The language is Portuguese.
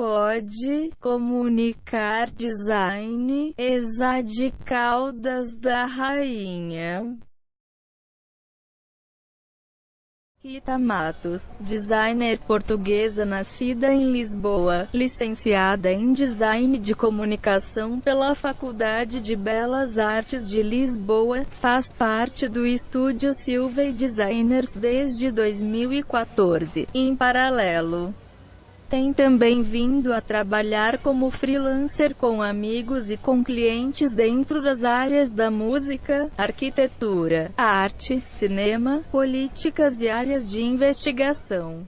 pode comunicar design, Exa de Caldas da Rainha. Rita Matos, designer portuguesa nascida em Lisboa, licenciada em Design de Comunicação pela Faculdade de Belas Artes de Lisboa, faz parte do estúdio Silva Designers desde 2014. Em paralelo, tem também vindo a trabalhar como freelancer com amigos e com clientes dentro das áreas da música, arquitetura, arte, cinema, políticas e áreas de investigação.